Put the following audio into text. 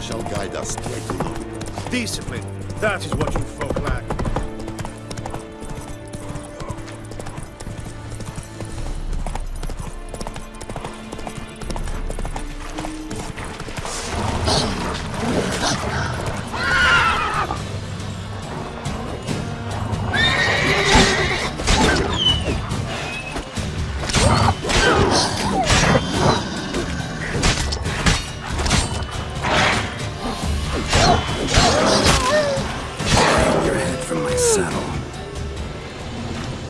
shall guide us straight to Discipline. That is what you folk lack. saddle.